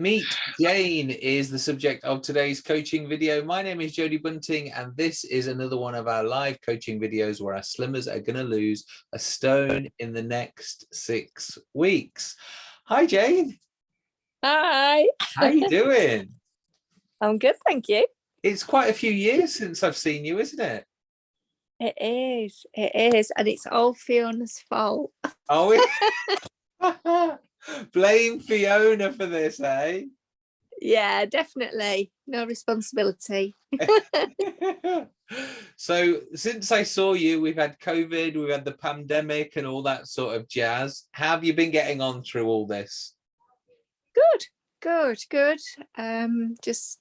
Meet Jane is the subject of today's coaching video. My name is Jody Bunting, and this is another one of our live coaching videos where our slimmers are going to lose a stone in the next six weeks. Hi, Jane. Hi. How are you doing? I'm good, thank you. It's quite a few years since I've seen you, isn't it? It is, it is, and it's all Fiona's fault. Oh, it Blame Fiona for this, eh? Yeah, definitely. No responsibility. so since I saw you, we've had COVID, we've had the pandemic and all that sort of jazz. How have you been getting on through all this? Good, good, good. Um, just,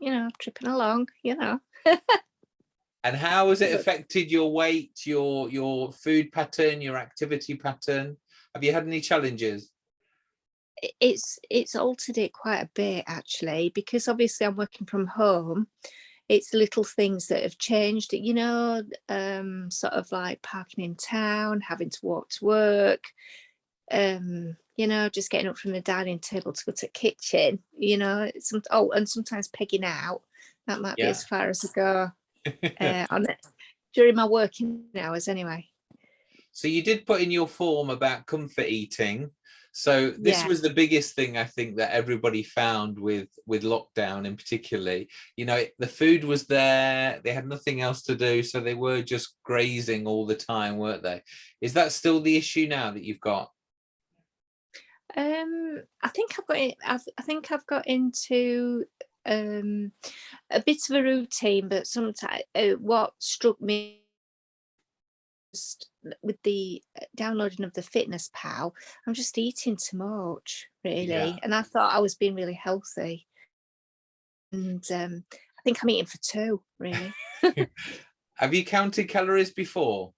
you know, tripping along, you know. and how has it affected your weight, your your food pattern, your activity pattern? Have you had any challenges? It's it's altered it quite a bit actually, because obviously I'm working from home. It's little things that have changed, you know, um, sort of like parking in town, having to walk to work, um, you know, just getting up from the dining table to go to the kitchen, you know, some, oh, and sometimes pegging out. That might yeah. be as far as I go uh, on it during my working hours anyway. So you did put in your form about comfort eating. So this yeah. was the biggest thing I think that everybody found with with lockdown in particularly. You know, the food was there, they had nothing else to do, so they were just grazing all the time, weren't they? Is that still the issue now that you've got? Um, I think I've got. I've, I think I've got into um a bit of a routine, but sometimes uh, what struck me just with the uh, downloading of the fitness pal i'm just eating too much really yeah. and i thought i was being really healthy and um i think i'm eating for two really have you counted calories before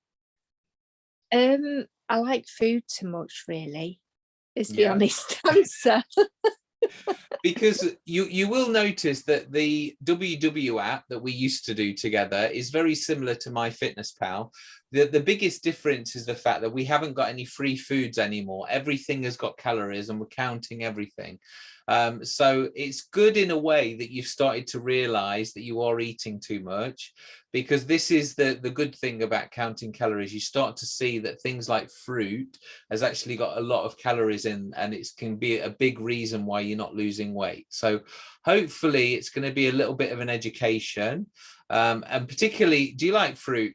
um i like food too much really is the yeah. honest answer because you you will notice that the WW app that we used to do together is very similar to MyFitnessPal. The, the biggest difference is the fact that we haven't got any free foods anymore. Everything has got calories and we're counting everything. Um, so it's good in a way that you've started to realize that you are eating too much because this is the, the good thing about counting calories. You start to see that things like fruit has actually got a lot of calories in and it can be a big reason why you're not losing weight. So hopefully it's going to be a little bit of an education. Um, and particularly, do you like fruit?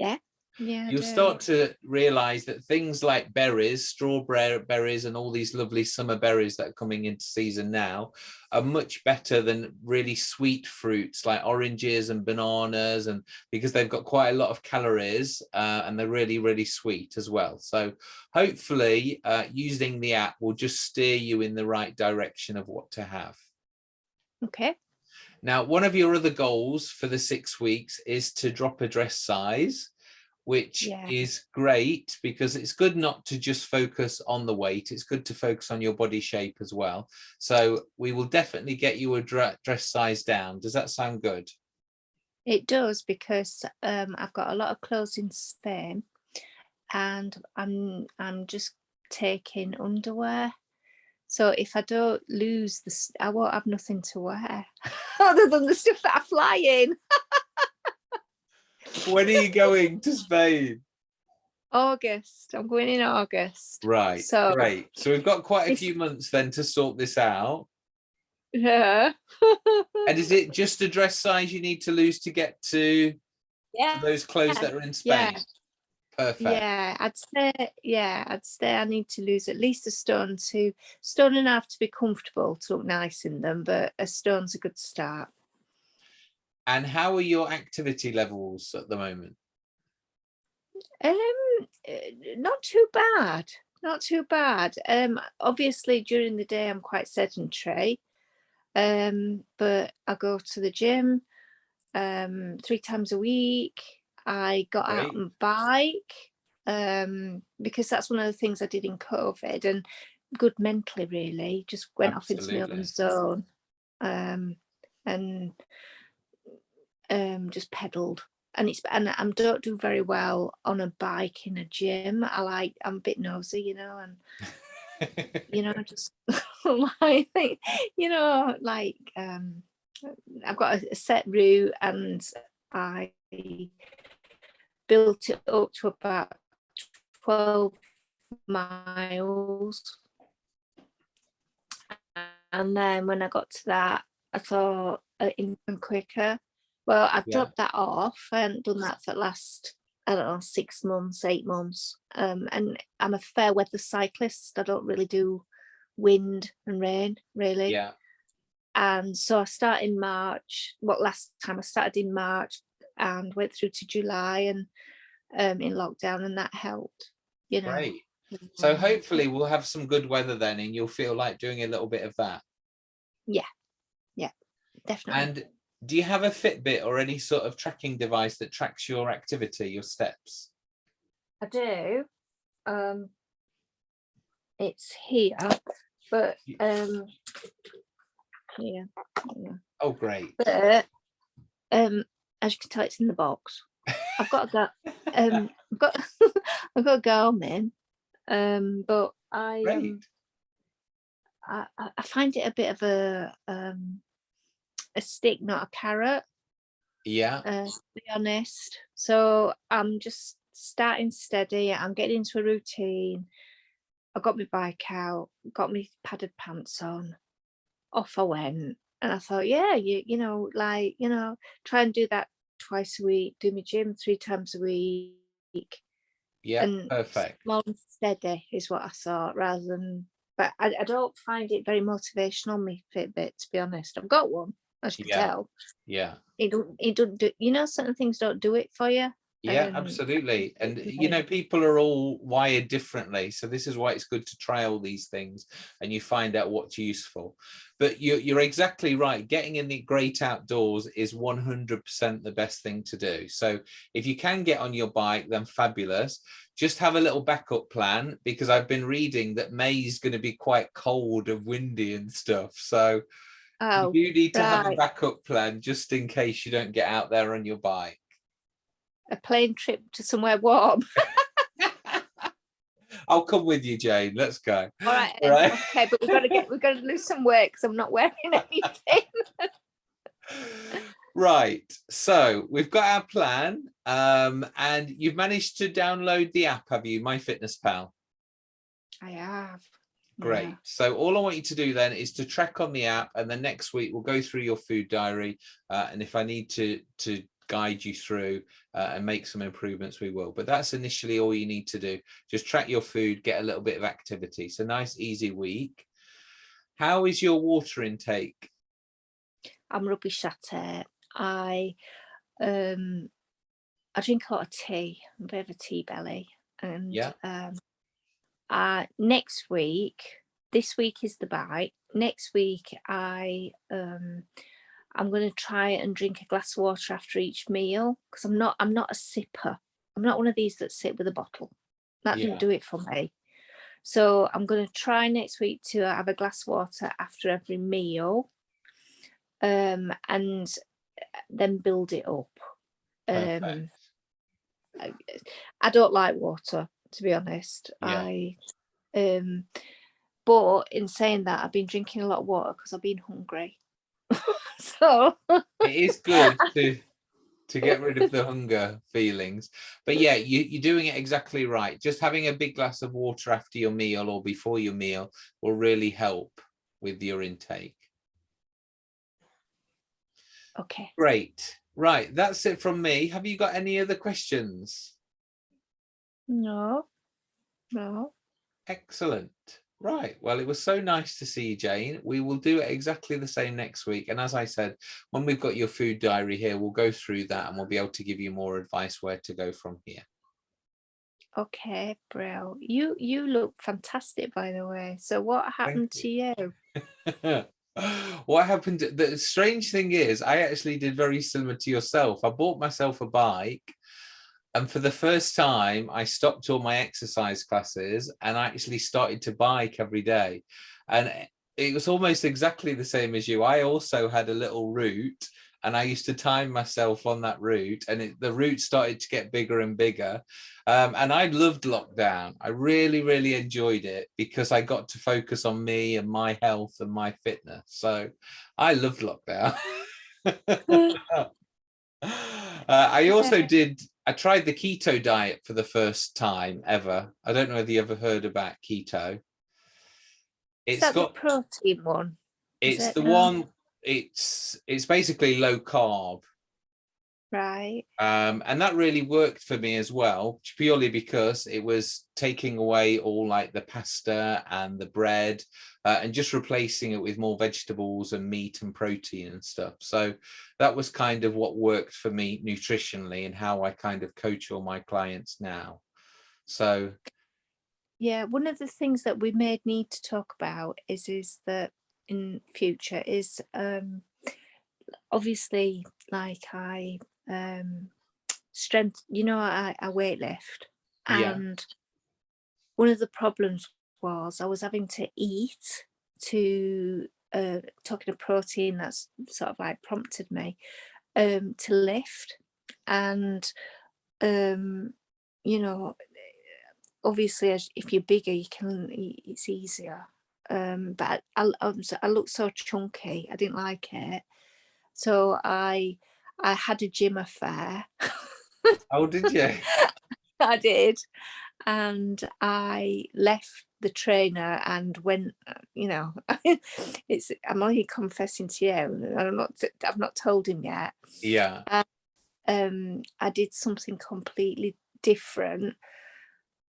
Yeah. Yeah, you'll start to realize that things like berries, strawberry berries, and all these lovely summer berries that are coming into season now are much better than really sweet fruits like oranges and bananas, and because they've got quite a lot of calories uh, and they're really, really sweet as well. So hopefully uh, using the app will just steer you in the right direction of what to have. Okay. Now, one of your other goals for the six weeks is to drop a dress size which yeah. is great because it's good not to just focus on the weight it's good to focus on your body shape as well. So we will definitely get you a dress size down. Does that sound good? It does because um, I've got a lot of clothes in Spain and I'm I'm just taking underwear so if I don't lose this I won't have nothing to wear other than the stuff that I fly in when are you going to Spain? August. I'm going in August. Right. So great. So we've got quite a few months then to sort this out. Yeah. and is it just a dress size you need to lose to get to, yeah. Those clothes yeah. that are in Spain? Yeah. Perfect. Yeah, I'd say yeah, I'd say I need to lose at least a stone to stone enough to be comfortable to look nice in them, but a stone's a good start. And how are your activity levels at the moment? Um, eh, not too bad. Not too bad. Um, obviously during the day I'm quite sedentary. Um, but I go to the gym um three times a week. I got Great. out and bike um because that's one of the things I did in COVID and good mentally really just went Absolutely. off into my own zone um and um, just pedaled and it's and I don't do very well on a bike in a gym. I like I'm a bit nosy, you know, and you know, just like, you know, like um, I've got a, a set route and I built it up to about 12 miles. And then when I got to that, I thought uh, even quicker. Well, I've Yeah. dropped that off. I hadn't done that for the last, I don't know, six months, eight months. Um, and I'm a fair weather cyclist. I don't really do wind and rain, really. yeah, And so I started in March. What last time I started in March and went through to July and um, in lockdown, and that helped. You know. great. So Um, hopefully we'll have some good weather then and you'll feel like doing a little bit of that. Yeah, yeah, definitely. And do you have a Fitbit or any sort of tracking device that tracks your activity, your steps? I do. Um, it's here, but Y- um, yeah, yeah. Oh, great. But um, as you can tell, it's in the box. I've got a um, I've got I've got a Garmin, um, but I um, I, I I find it a bit of a um a stick, not a carrot. Yeah, uh, to be honest. So I'm just starting steady. I'm getting into a routine. I got my bike out, got my padded pants on. Off I went, and I thought, yeah, you you know, like you know, try and do that twice a week. Do my gym three times a week, yeah, and perfect. small and steady is what I thought, rather than. But I, I don't find it very motivational on my Fitbit, to be honest. I've got one, as you can Yeah. tell. Yeah, It don't. It don't do. You know, certain things don't do it for you. Yeah, Um, absolutely. And you know, people are all wired differently. So this is why it's good to try all these things and you find out what's useful. But you're, you're exactly right. Getting in the great outdoors is 100% the best thing to do. So if you can get on your bike, then fabulous. Just have a little backup plan because I've been reading that May is going to be quite cold and windy and stuff. So Oh, you need to have a backup plan just in case you don't get out there on your bike. A plane trip to somewhere warm. I'll come with you, Jane. Let's go. All right, All then, right. okay, but we've got to get we've got to lose some weight because I'm not wearing anything. Right. So we've got our plan. Um, and you've managed to download the app, have you? My Fitness Pal. I have. Great. yeah. So all I want you to do then is to track on the app, and then next week we'll go through your food diary. Uh, and if I need to to guide you through uh, and make some improvements, we will. But that's initially all you need to do. Just track your food, get a little bit of activity. So nice, easy week. How is your water intake? I'm rubbish at it. I um I drink a lot of tea. I'm a bit of a tea belly. And Yeah. um uh next week, this week is the bite. Next week I um I'm gonna try and drink a glass of water after each meal because I'm not I'm not a sipper. I'm not one of these that sit with a bottle. That Yeah. didn't do it for me. So I'm going to try next week to have a glass of water after every meal um, and uh, then build it up. Um, I, I don't like water, to be honest. Yeah. I um, but in saying that, I've been drinking a lot of water because I've been hungry. so it is good to to get rid of the hunger feelings. But yeah you, you're doing it exactly right. Just having a big glass of water after your meal or before your meal will really help with your intake. Okay. great. Right that's it from me. Have you got any other questions? No, no. excellent right well it was so nice to see you jane we will do it exactly the same next week and as i said when we've got your food diary here we'll go through that and we'll be able to give you more advice where to go from here Okay, Brill. You you look fantastic, by the way. So what happened to you? what happened the strange thing is i actually did very similar to yourself i bought myself a bike and for the first time i stopped all my exercise classes and i actually started to bike every day and it was almost exactly the same as you i also had a little route and I used to time myself on that route and it, the route started to get bigger and bigger. Um, and I loved lockdown. I really, really enjoyed it because I got to focus on me and my health and my fitness. So I loved lockdown. uh, I also did, I tried the keto diet for the first time ever. I don't know whether you ever heard about keto. It's got protein one. It's it the one it's it's basically low carb right. Um and that really worked for me as well purely because it was taking away all like the pasta and the bread uh, and just replacing it with more vegetables and meat and protein and stuff. So that was kind of what worked for me nutritionally and how i kind of coach all my clients now. So yeah one of the things that we may need to talk about is is that in future is um, obviously like I um, strength, you know, I, I weightlift and yeah. one of the problems was I was having to eat to uh, talking of protein that's sort of like prompted me um, to lift and um, you know obviously as if you're bigger you can it's easier um, but I, I, I looked so chunky. I didn't like it. So I I had a gym affair. oh, did you? I did. And I left the trainer and went, uh, you know, it's I'm only confessing to you. I'm not I've not told him yet. Yeah. Um, um I did something completely different.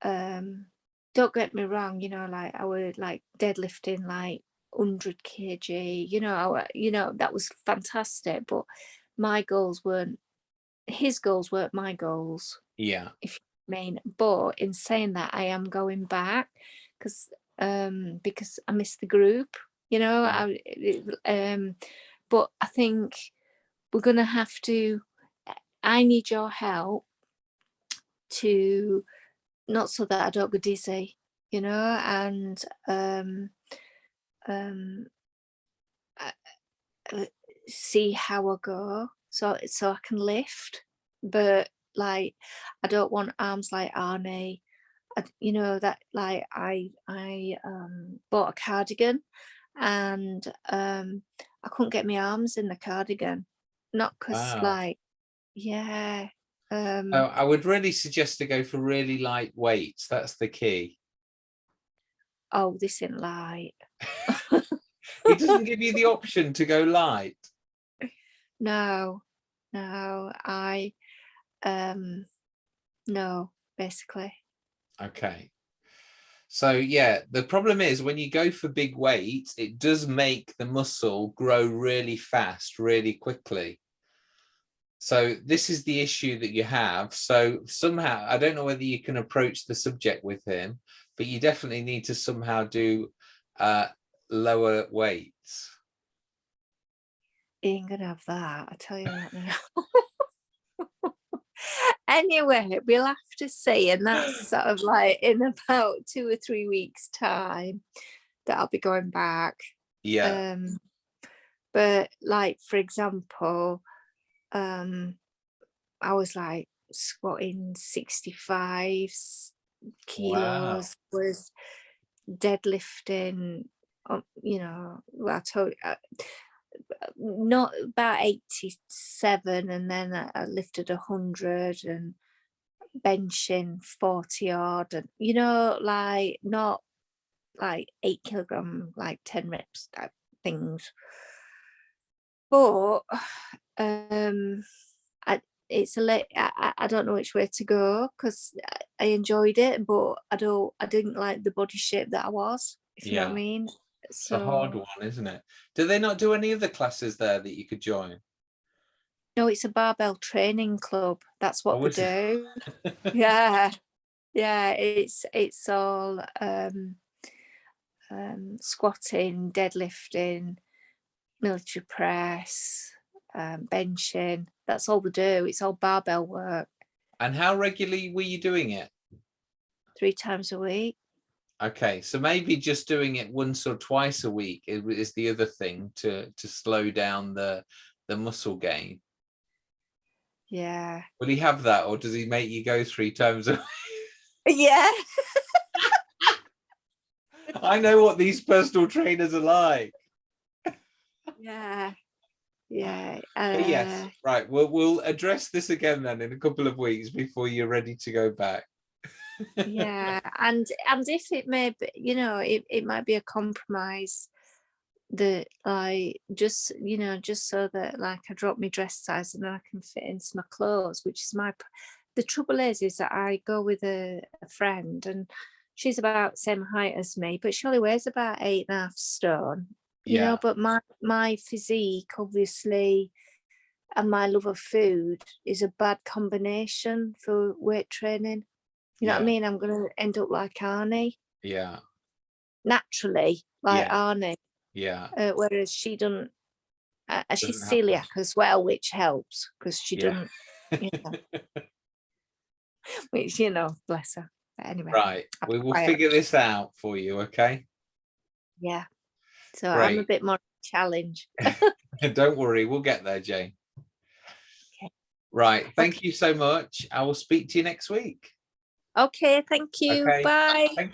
Um don't get me wrong, you know, like I would like deadlifting like 100 kg, you know, I, you know, that was fantastic, but my goals weren't, his goals weren't my goals. Yeah. If you mean, but in saying that, I am going back because, um, because I miss the group, you know, I, um, but I think we're going to have to, I need your help to not so that I don't go dizzy, you know, and um, um, uh, see how I go, so so I can lift, but like I don't want arms like Arnie. I, you know that like I I um, bought a cardigan and um, I couldn't get my arms in the cardigan, not because wow. like yeah um, oh, I would really suggest to go for really light weights. That's the key. Oh, this isn't light. it doesn't give you the option to go light. No, no, I, um, no, basically. Okay. So yeah, the problem is when you go for big weights, it does make the muscle grow really fast, really quickly. So this is the issue that you have. So somehow, I don't know whether you can approach the subject with him, but you definitely need to somehow do uh, lower weights. Ain't gonna have that, I tell you that now. anyway, we'll have to see, and that's sort of like in about two or three weeks time that I'll be going back. Yeah. Um, but like, for example, um, I was like squatting 65 kilos, wow. was deadlifting, um, you know, well, I told uh, not about 87 and then I, I lifted 100 and benching 40 odd and you know like not like eight kilogram like 10 reps type things. But um I, it's a late I, I don't know which way to go because I enjoyed it but I don't I didn't like the body shape that I was if you know what I mean it's so, a hard one isn't it do they not do any other classes there that you could join no it's a barbell training club that's what oh, we do yeah yeah it's it's all um um squatting deadlifting military press um, benching. That's all they do. It's all barbell work. And how regularly were you doing it? Three times a week. Okay, so maybe just doing it once or twice a week is, the other thing to to slow down the the muscle gain. Yeah. Will he have that or does he make you go three times a Yeah. I know what these personal trainers are like. Yeah. Yeah. But yes, uh, right. We'll we'll address this again then in a couple of weeks before you're ready to go back. Yeah and and if it may be you know it, it might be a compromise that I just you know just so that like I drop my dress size and then I can fit into my clothes which is my the trouble is is that I go with a, a friend and she's about same height as me but she only weighs about eight and a half stone you Yeah. know but my my physique obviously and my love of food is a bad combination for weight training you know what I mean? I'm gonna end up like Arnie Yeah. naturally, like Yeah. Arnie, Yeah. uh, whereas she doesn't. Uh, she's Doesn't have celiac that. as well, which helps because she Yeah. doesn't. You know, which you know, bless her. But anyway, Right. I'll We will quiet. figure this out for you, okay? yeah. So I'm a bit more challenge. Don't worry, we'll get there, Jane. Okay. Right. Thank you so much. I will speak to you next week. Okay, thank you. Okay. Bye. Thank